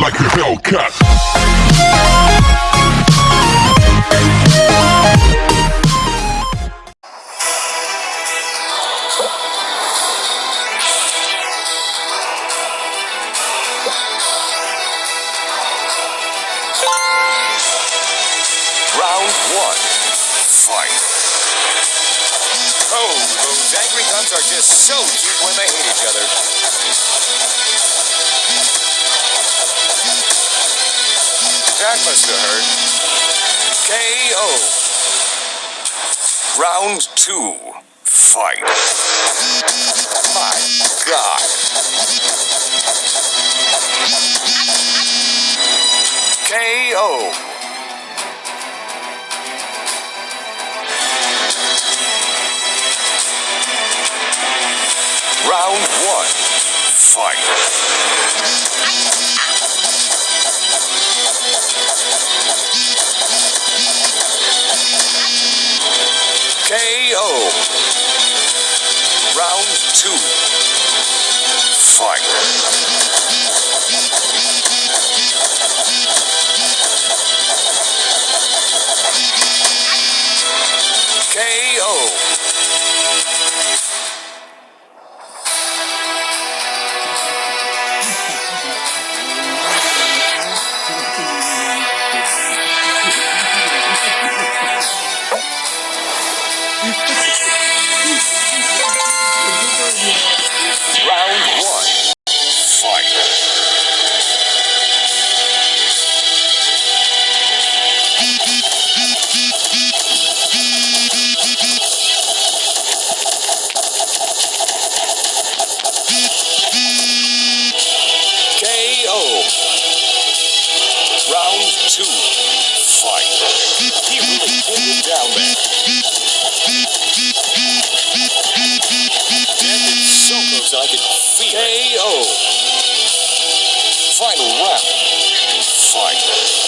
like a Hellcat. Round one. Fight. Oh, those angry cubs are just so cute when they hate each other. That must have hurt. KO. Round two. Fight. My God. KO. Round one. Fight. Round two. Fight. KO. Down. So close I could feel. KO. Final round. Fight.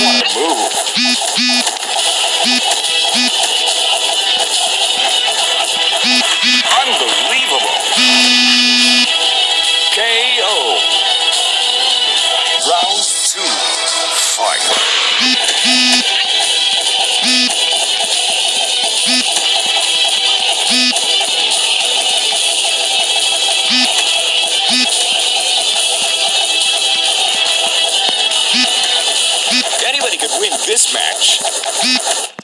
move. This match.